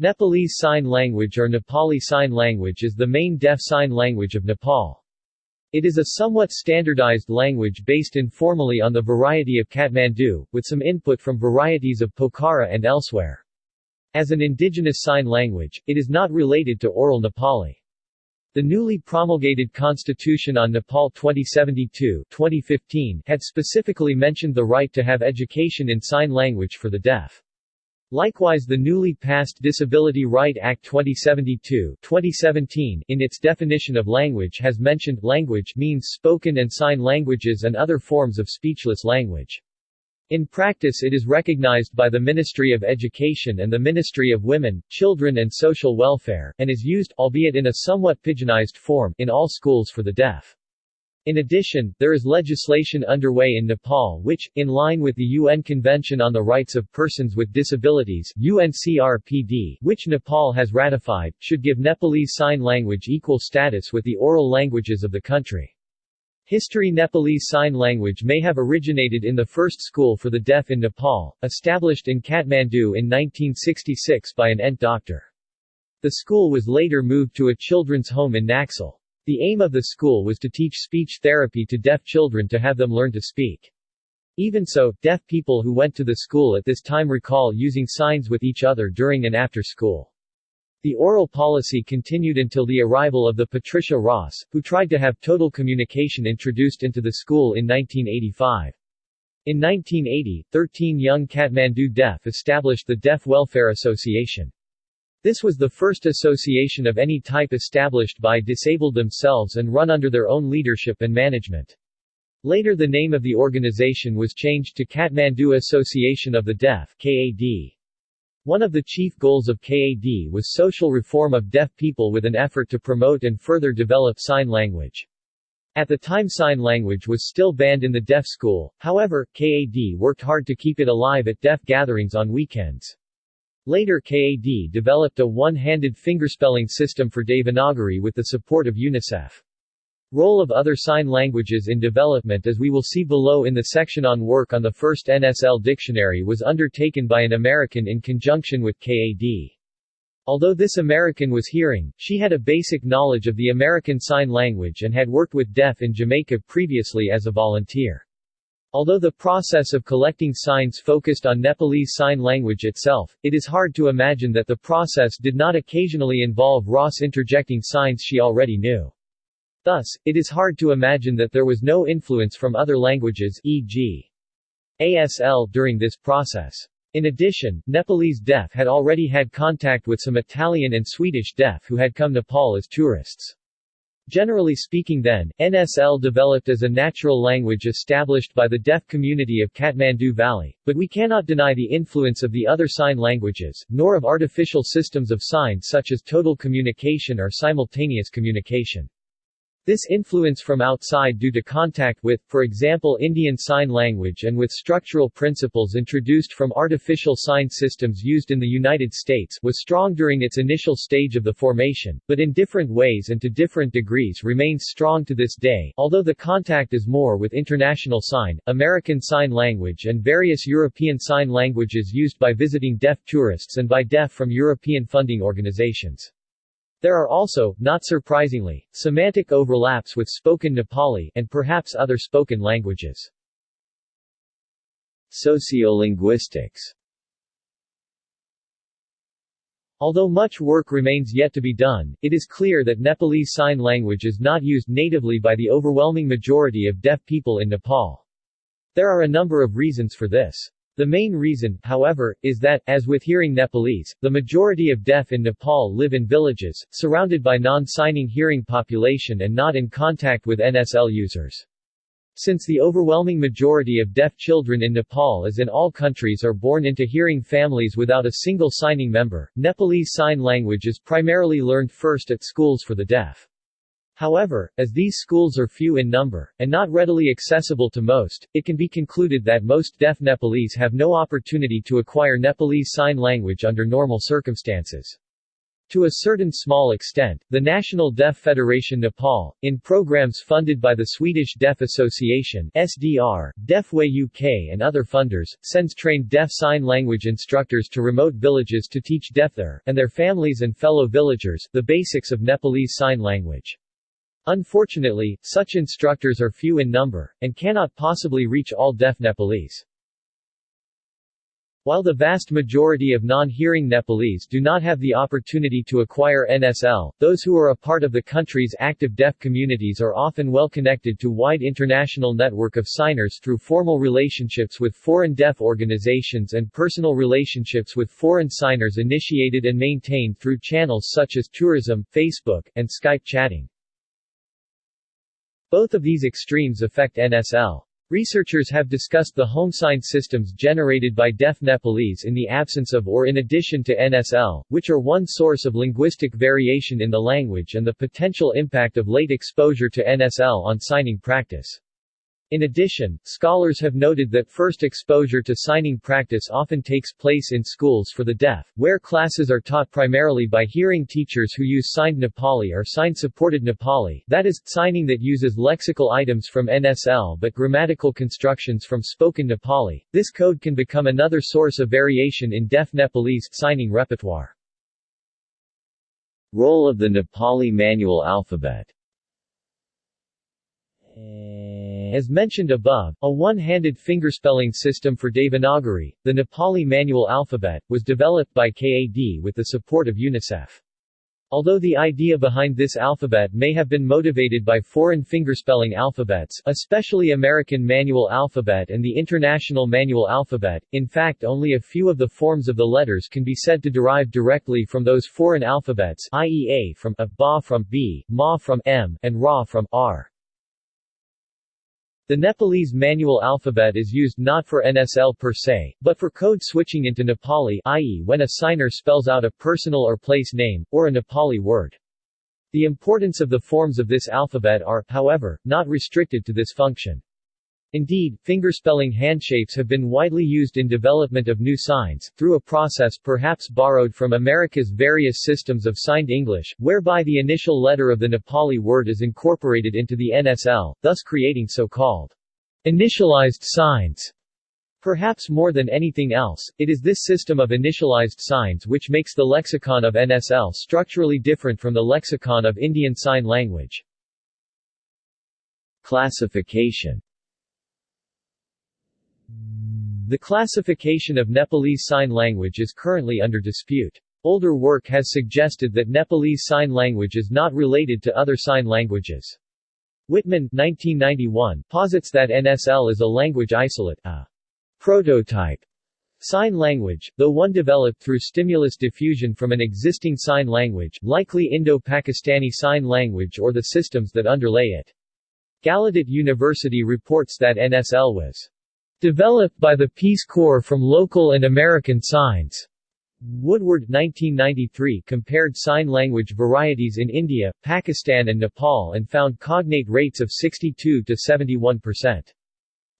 Nepalese Sign Language or Nepali Sign Language is the main deaf sign language of Nepal. It is a somewhat standardized language based informally on the variety of Kathmandu, with some input from varieties of Pokhara and elsewhere. As an indigenous sign language, it is not related to Oral Nepali. The newly promulgated Constitution on Nepal 2072 2015 had specifically mentioned the right to have education in sign language for the deaf. Likewise the newly passed Disability Right Act 2072 2017 in its definition of language has mentioned language means spoken and sign languages and other forms of speechless language. In practice it is recognized by the Ministry of Education and the Ministry of Women, Children and Social Welfare, and is used, albeit in a somewhat pidginized form, in all schools for the deaf. In addition, there is legislation underway in Nepal which, in line with the UN Convention on the Rights of Persons with Disabilities UNCRPD, which Nepal has ratified, should give Nepalese Sign Language equal status with the oral languages of the country. History Nepalese Sign Language may have originated in the first school for the deaf in Nepal, established in Kathmandu in 1966 by an Ent doctor. The school was later moved to a children's home in Naxal. The aim of the school was to teach speech therapy to deaf children to have them learn to speak. Even so, deaf people who went to the school at this time recall using signs with each other during and after school. The oral policy continued until the arrival of the Patricia Ross, who tried to have total communication introduced into the school in 1985. In 1980, 13 young Kathmandu deaf established the Deaf Welfare Association. This was the first association of any type established by disabled themselves and run under their own leadership and management. Later the name of the organization was changed to Kathmandu Association of the Deaf KAD. One of the chief goals of KAD was social reform of deaf people with an effort to promote and further develop sign language. At the time sign language was still banned in the deaf school, however, KAD worked hard to keep it alive at deaf gatherings on weekends. Later KAD developed a one-handed fingerspelling system for Devanagari with the support of UNICEF. Role of other sign languages in development as we will see below in the section on work on the first NSL dictionary was undertaken by an American in conjunction with KAD. Although this American was hearing, she had a basic knowledge of the American Sign Language and had worked with deaf in Jamaica previously as a volunteer. Although the process of collecting signs focused on Nepalese Sign Language itself, it is hard to imagine that the process did not occasionally involve Ross interjecting signs she already knew. Thus, it is hard to imagine that there was no influence from other languages e.g. ASL during this process. In addition, Nepalese deaf had already had contact with some Italian and Swedish deaf who had come to Nepal as tourists. Generally speaking then, NSL developed as a natural language established by the deaf community of Kathmandu Valley, but we cannot deny the influence of the other sign languages, nor of artificial systems of signs such as total communication or simultaneous communication. This influence from outside due to contact with, for example Indian Sign Language and with structural principles introduced from artificial sign systems used in the United States was strong during its initial stage of the formation, but in different ways and to different degrees remains strong to this day, although the contact is more with International Sign, American Sign Language and various European Sign Languages used by visiting deaf tourists and by deaf from European funding organizations. There are also, not surprisingly, semantic overlaps with spoken Nepali and perhaps other spoken languages. Sociolinguistics Although much work remains yet to be done, it is clear that Nepalese Sign Language is not used natively by the overwhelming majority of deaf people in Nepal. There are a number of reasons for this. The main reason, however, is that, as with hearing Nepalese, the majority of deaf in Nepal live in villages, surrounded by non-signing hearing population and not in contact with NSL users. Since the overwhelming majority of deaf children in Nepal as in all countries are born into hearing families without a single signing member, Nepalese Sign Language is primarily learned first at schools for the deaf. However, as these schools are few in number, and not readily accessible to most, it can be concluded that most deaf Nepalese have no opportunity to acquire Nepalese Sign Language under normal circumstances. To a certain small extent, the National Deaf Federation Nepal, in programs funded by the Swedish Deaf Association SDR, Deafway UK and other funders, sends trained deaf sign language instructors to remote villages to teach deaf and their families and fellow villagers, the basics of Nepalese Sign Language. Unfortunately, such instructors are few in number, and cannot possibly reach all deaf Nepalese. While the vast majority of non-hearing Nepalese do not have the opportunity to acquire NSL, those who are a part of the country's active deaf communities are often well connected to wide international network of signers through formal relationships with foreign deaf organizations and personal relationships with foreign signers initiated and maintained through channels such as tourism, Facebook, and Skype chatting. Both of these extremes affect NSL. Researchers have discussed the home sign systems generated by deaf Nepalese in the absence of or in addition to NSL, which are one source of linguistic variation in the language and the potential impact of late exposure to NSL on signing practice. In addition, scholars have noted that first exposure to signing practice often takes place in schools for the deaf, where classes are taught primarily by hearing teachers who use signed Nepali or sign-supported Nepali that is, signing that uses lexical items from NSL but grammatical constructions from spoken Nepali. This code can become another source of variation in deaf Nepalese signing repertoire. Role of the Nepali manual alphabet as mentioned above, a one-handed fingerspelling system for Devanagari, the Nepali manual alphabet, was developed by KAD with the support of UNICEF. Although the idea behind this alphabet may have been motivated by foreign fingerspelling alphabets especially American manual alphabet and the International manual alphabet, in fact only a few of the forms of the letters can be said to derive directly from those foreign alphabets i.e. A from A, Ba from B, Ma from M, and Ra from R. The Nepalese manual alphabet is used not for NSL per se, but for code switching into Nepali i.e. when a signer spells out a personal or place name, or a Nepali word. The importance of the forms of this alphabet are, however, not restricted to this function. Indeed, fingerspelling handshapes have been widely used in development of new signs, through a process perhaps borrowed from America's various systems of signed English, whereby the initial letter of the Nepali word is incorporated into the NSL, thus creating so-called initialized signs. Perhaps more than anything else, it is this system of initialized signs which makes the lexicon of NSL structurally different from the lexicon of Indian Sign Language. Classification the classification of Nepalese Sign Language is currently under dispute. Older work has suggested that Nepalese Sign Language is not related to other sign languages. Wittmann 1991 posits that NSL is a language isolate, a prototype sign language, though one developed through stimulus diffusion from an existing sign language, likely Indo-Pakistani Sign Language or the systems that underlay it. Gallaudet University reports that NSL was Developed by the Peace Corps from local and American signs. Woodward 1993 compared sign language varieties in India, Pakistan and Nepal and found cognate rates of 62 to 71%.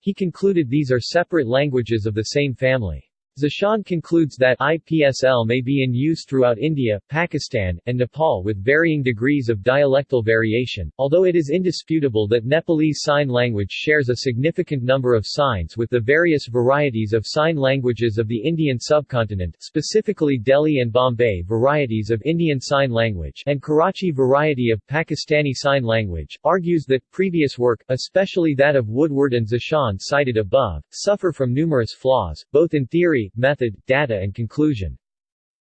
He concluded these are separate languages of the same family. Zeshan concludes that IPSL may be in use throughout India, Pakistan, and Nepal with varying degrees of dialectal variation, although it is indisputable that Nepalese Sign Language shares a significant number of signs with the various varieties of sign languages of the Indian subcontinent specifically Delhi and Bombay varieties of Indian Sign Language and Karachi variety of Pakistani Sign Language, argues that previous work, especially that of Woodward and Zeshan cited above, suffer from numerous flaws, both in theory method, data and conclusion.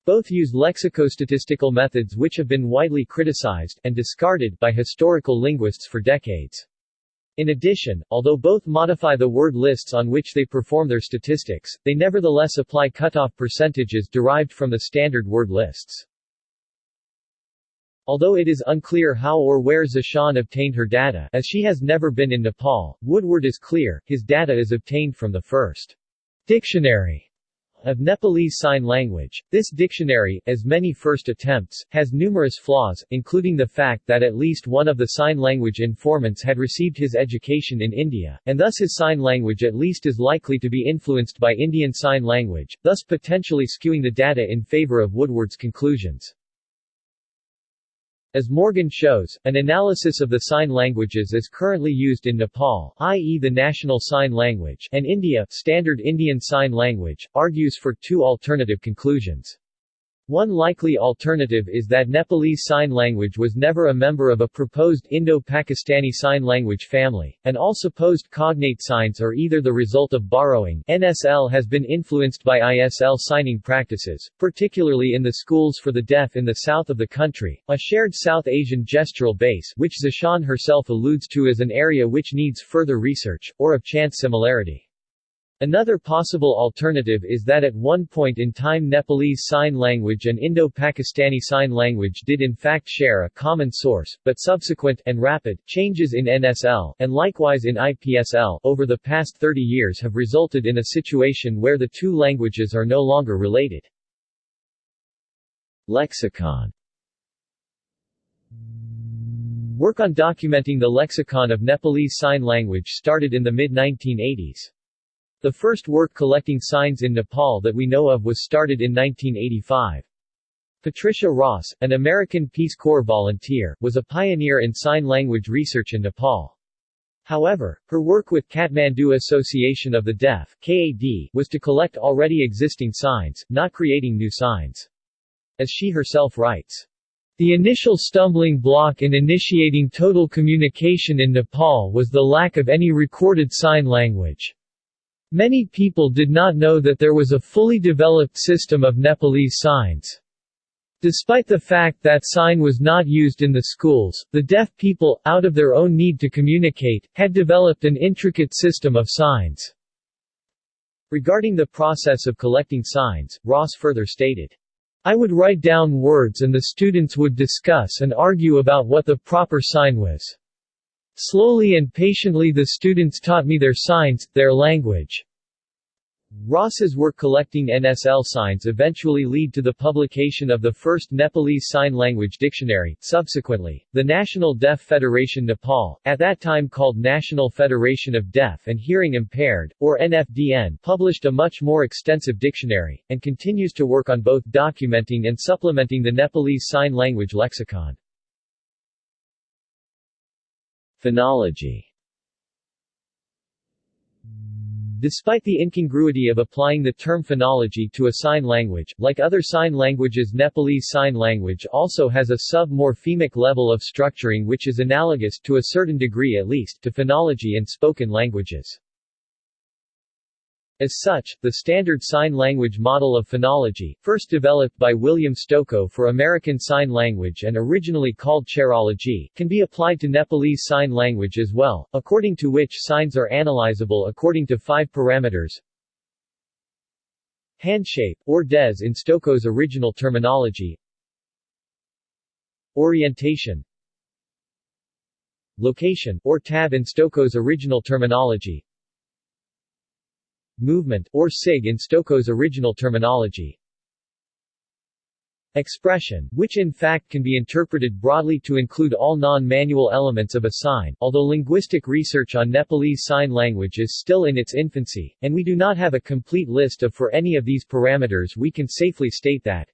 Both use lexicostatistical methods which have been widely criticized and discarded by historical linguists for decades. In addition, although both modify the word lists on which they perform their statistics, they nevertheless apply cutoff percentages derived from the standard word lists. Although it is unclear how or where Zeshan obtained her data, as she has never been in Nepal, Woodward is clear, his data is obtained from the first dictionary of Nepalese Sign Language. This dictionary, as many first attempts, has numerous flaws, including the fact that at least one of the sign language informants had received his education in India, and thus his sign language at least is likely to be influenced by Indian Sign Language, thus potentially skewing the data in favor of Woodward's conclusions. As Morgan shows, an analysis of the sign languages as currently used in Nepal i.e. the national sign language and India standard Indian Sign Language, argues for two alternative conclusions. One likely alternative is that Nepalese Sign Language was never a member of a proposed Indo-Pakistani Sign Language family, and all supposed cognate signs are either the result of borrowing NSL has been influenced by ISL signing practices, particularly in the schools for the deaf in the south of the country, a shared South Asian gestural base which Zeshan herself alludes to as an area which needs further research, or of chance similarity. Another possible alternative is that at one point in time Nepalese Sign Language and Indo-Pakistani Sign Language did in fact share a common source, but subsequent and rapid changes in NSL, and likewise in IPSL, over the past 30 years have resulted in a situation where the two languages are no longer related. Lexicon Work on documenting the lexicon of Nepalese Sign Language started in the mid-1980s. The first work collecting signs in Nepal that we know of was started in 1985. Patricia Ross, an American Peace Corps volunteer, was a pioneer in sign language research in Nepal. However, her work with Kathmandu Association of the Deaf KAD, was to collect already existing signs, not creating new signs. As she herself writes, the initial stumbling block in initiating total communication in Nepal was the lack of any recorded sign language. Many people did not know that there was a fully developed system of Nepalese signs. Despite the fact that sign was not used in the schools, the deaf people, out of their own need to communicate, had developed an intricate system of signs. Regarding the process of collecting signs, Ross further stated, I would write down words and the students would discuss and argue about what the proper sign was. Slowly and patiently the students taught me their signs, their language. Ross's work collecting NSL signs eventually lead to the publication of the first Nepalese Sign Language Dictionary. Subsequently, the National Deaf Federation Nepal, at that time called National Federation of Deaf and Hearing Impaired, or NFDN, published a much more extensive dictionary, and continues to work on both documenting and supplementing the Nepalese Sign Language lexicon. Phonology Despite the incongruity of applying the term phonology to a sign language, like other sign languages Nepalese Sign Language also has a sub-morphemic level of structuring which is analogous, to a certain degree at least, to phonology in spoken languages. As such, the Standard Sign Language model of phonology, first developed by William Stokoe for American Sign Language and originally called cherology, can be applied to Nepalese Sign Language as well, according to which signs are analyzable according to five parameters. Handshape, or dez in Stokoe's original terminology. Orientation. Location, or tab in Stokoe's original terminology movement, or sig in Stokoe's original terminology. Expression, which in fact can be interpreted broadly to include all non-manual elements of a sign, although linguistic research on Nepalese Sign Language is still in its infancy, and we do not have a complete list of for any of these parameters we can safely state that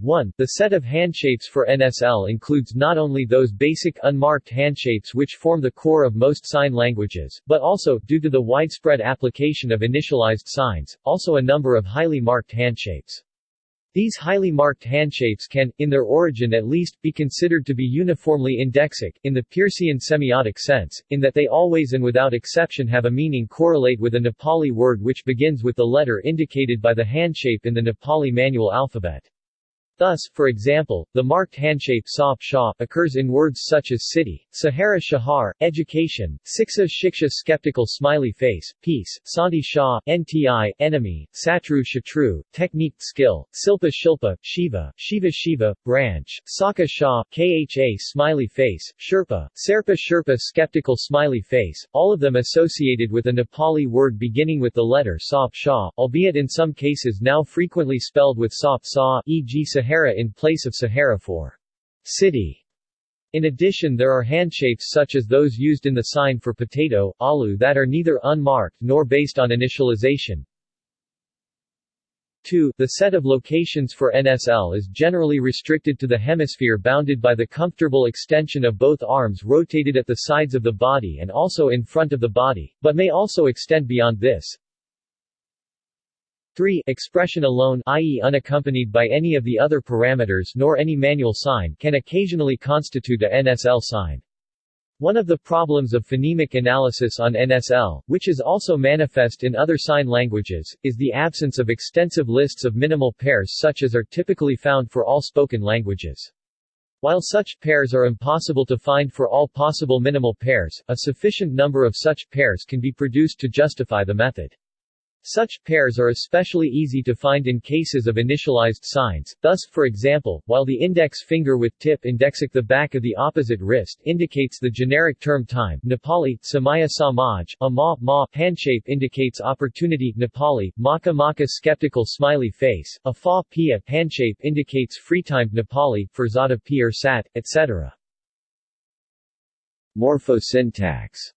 1. The set of handshapes for NSL includes not only those basic unmarked handshapes which form the core of most sign languages, but also, due to the widespread application of initialized signs, also a number of highly marked handshapes. These highly marked handshapes can, in their origin at least, be considered to be uniformly indexic, in the Peircean semiotic sense, in that they always and without exception have a meaning correlate with a Nepali word which begins with the letter indicated by the handshape in the Nepali manual alphabet. Thus, for example, the marked handshape sop shah occurs in words such as city, Sahara Shahar, education, Siksha Shiksha skeptical smiley face, peace, Santi Shah, NTI, enemy, Satru Shatru, technique skill, Silpa Shilpa, Shiva, Shiva Shiva, branch, Saka Shah, KHA smiley face, Sherpa, Serpa Sherpa skeptical smiley face, all of them associated with a Nepali word beginning with the letter Sop Shah, albeit in some cases now frequently spelled with Sop Sa, e.g. in place of Sahara for city. In addition there are handshapes such as those used in the sign for potato, alu that are neither unmarked nor based on initialization. 2. The set of locations for NSL is generally restricted to the hemisphere bounded by the comfortable extension of both arms rotated at the sides of the body and also in front of the body, but may also extend beyond this. 3. Expression alone i.e. unaccompanied by any of the other parameters nor any manual sign can occasionally constitute a NSL sign. One of the problems of phonemic analysis on NSL, which is also manifest in other sign languages, is the absence of extensive lists of minimal pairs such as are typically found for all spoken languages. While such pairs are impossible to find for all possible minimal pairs, a sufficient number of such pairs can be produced to justify the method. Such pairs are especially easy to find in cases of initialized signs, thus, for example, while the index finger with tip indexing the back of the opposite wrist indicates the generic term time Nepali, Samaya Samaj, a ma, ma, handshape indicates opportunity Nepali, maka maka skeptical smiley face, a fa, pia, handshape indicates freetime Nepali, fursada pir sat, etc. Morphosyntax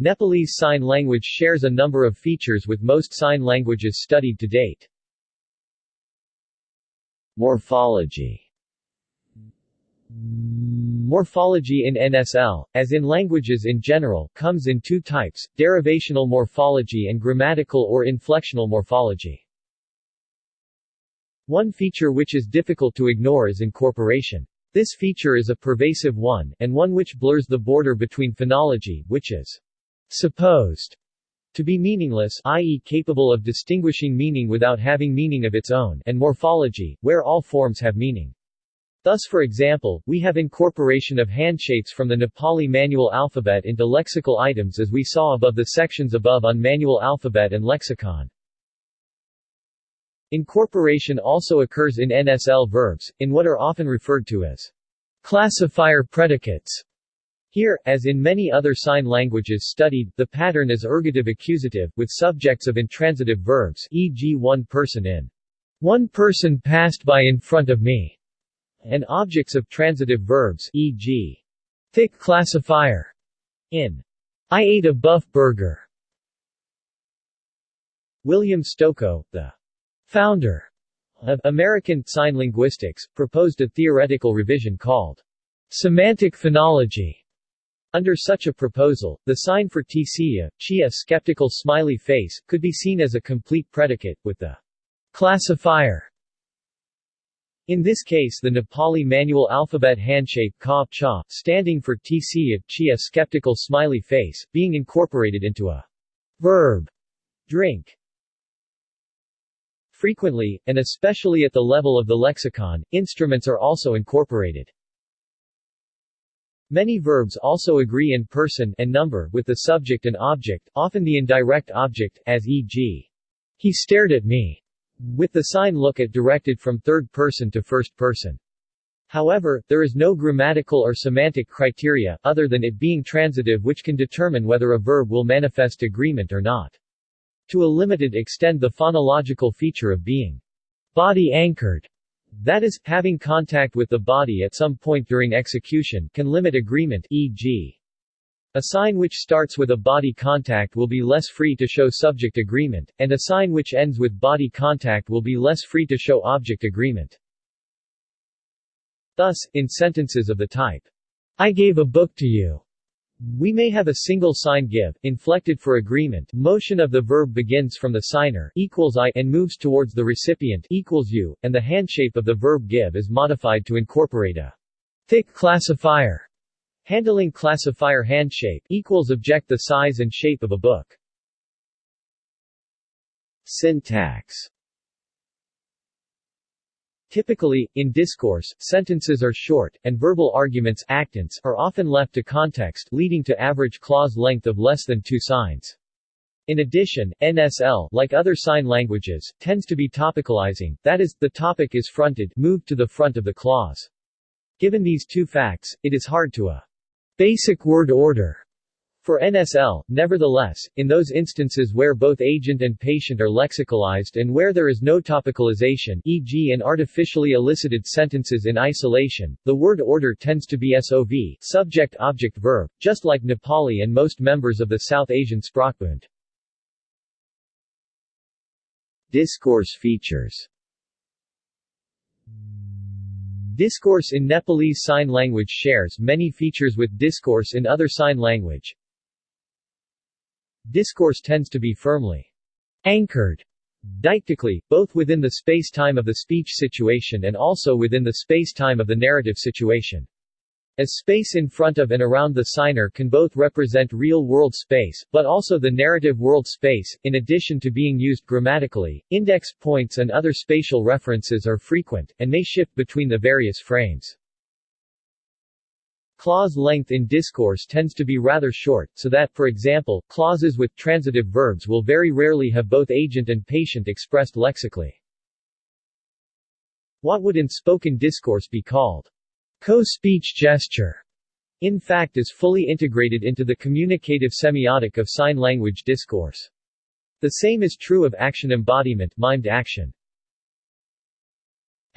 Nepalese Sign Language shares a number of features with most sign languages studied to date. Morphology Morphology in NSL, as in languages in general, comes in two types, derivational morphology and grammatical or inflectional morphology. One feature which is difficult to ignore is incorporation. This feature is a pervasive one, and one which blurs the border between phonology, which is supposed to be meaningless i.e. capable of distinguishing meaning without having meaning of its own and morphology, where all forms have meaning. Thus for example, we have incorporation of handshapes from the Nepali manual alphabet into lexical items as we saw above the sections above on manual alphabet and lexicon. Incorporation also occurs in NSL verbs, in what are often referred to as classifier predicates, here, as in many other sign languages studied, the pattern is ergative accusative, with subjects of intransitive verbs e.g. one person in one person passed by in front of me, and objects of transitive verbs e.g. thick classifier in I ate a buff burger. William Stokoe, the founder of American Sign Linguistics, proposed a theoretical revision called semantic phonology under such a proposal, the sign for tsia, chia skeptical smiley face, could be seen as a complete predicate, with the classifier in this case the Nepali manual alphabet handshape ka cha, standing for tsia, chia skeptical smiley face, being incorporated into a verb drink. Frequently, and especially at the level of the lexicon, instruments are also incorporated. Many verbs also agree in person and number with the subject and object, often the indirect object, as e.g. He stared at me, with the sign look at directed from third person to first person. However, there is no grammatical or semantic criteria, other than it being transitive which can determine whether a verb will manifest agreement or not. To a limited extent the phonological feature of being body-anchored that is, having contact with the body at some point during execution, can limit agreement e.g. A sign which starts with a body contact will be less free to show subject agreement, and a sign which ends with body contact will be less free to show object agreement. Thus, in sentences of the type, I gave a book to you, we may have a single sign give, inflected for agreement, motion of the verb begins from the signer equals I and moves towards the recipient equals you, and the handshape of the verb give is modified to incorporate a thick classifier. Handling classifier handshape equals object the size and shape of a book. Syntax Typically, in discourse, sentences are short, and verbal arguments actants are often left to context, leading to average clause length of less than two signs. In addition, NSL, like other sign languages, tends to be topicalizing, that is, the topic is fronted moved to the front of the clause. Given these two facts, it is hard to a basic word order for NSL, nevertheless, in those instances where both agent and patient are lexicalized and where there is no topicalization e.g. in artificially elicited sentences in isolation, the word order tends to be SOV subject-object-verb, just like Nepali and most members of the South Asian Sprachbund. Discourse features Discourse in Nepalese Sign Language shares many features with discourse in other sign language. Discourse tends to be firmly anchored deictically, both within the space-time of the speech situation and also within the space-time of the narrative situation. As space in front of and around the signer can both represent real-world space, but also the narrative world space, in addition to being used grammatically, index points and other spatial references are frequent, and may shift between the various frames. Clause length in discourse tends to be rather short, so that, for example, clauses with transitive verbs will very rarely have both agent and patient expressed lexically. What would in spoken discourse be called Co-speech gesture in fact is fully integrated into the communicative semiotic of sign language discourse. The same is true of action embodiment mimed action.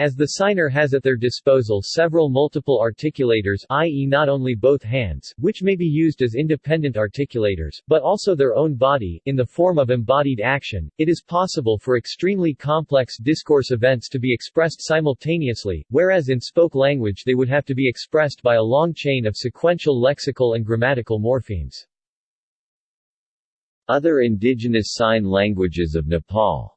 As the signer has at their disposal several multiple articulators i.e. not only both hands, which may be used as independent articulators, but also their own body, in the form of embodied action, it is possible for extremely complex discourse events to be expressed simultaneously, whereas in spoke language they would have to be expressed by a long chain of sequential lexical and grammatical morphemes. Other indigenous sign languages of Nepal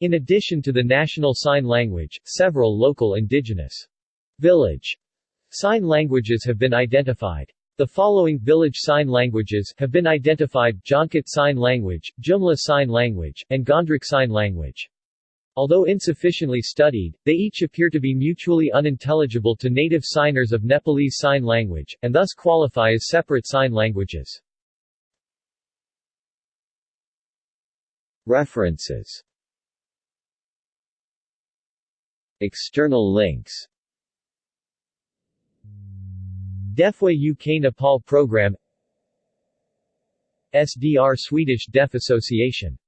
In addition to the national sign language, several local indigenous village sign languages have been identified. The following village sign languages have been identified Jhankot Sign Language, Jumla Sign Language, and Ghandruk Sign Language. Although insufficiently studied, they each appear to be mutually unintelligible to native signers of Nepalese Sign Language, and thus qualify as separate sign languages. References External links. Deafway UK Nepal Program SDR Swedish Deaf Association